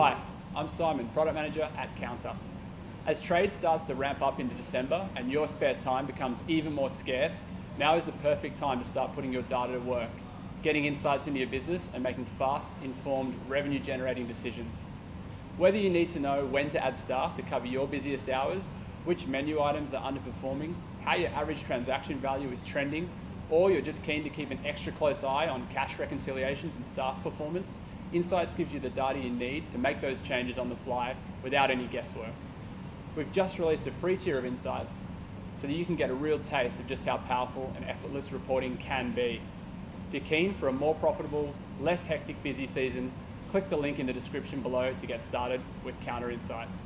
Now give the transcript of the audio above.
Hi, I'm Simon, Product Manager at Kounta. As trade starts to ramp up into December and your spare time becomes even more scarce, now is the perfect time to start putting your data to work, getting insights into your business and making fast, informed, revenue generating decisions. Whether you need to know when to add staff to cover your busiest hours, which menu items are underperforming, how your average transaction value is trending, or you're just keen to keep an extra close eye on cash reconciliations and staff performance, Insights gives you the data you need to make those changes on the fly without any guesswork. We've just released a free tier of Insights so that you can get a real taste of just how powerful and effortless reporting can be. If you're keen for a more profitable, less hectic busy season, click the link in the description below to get started with Kounta Insights.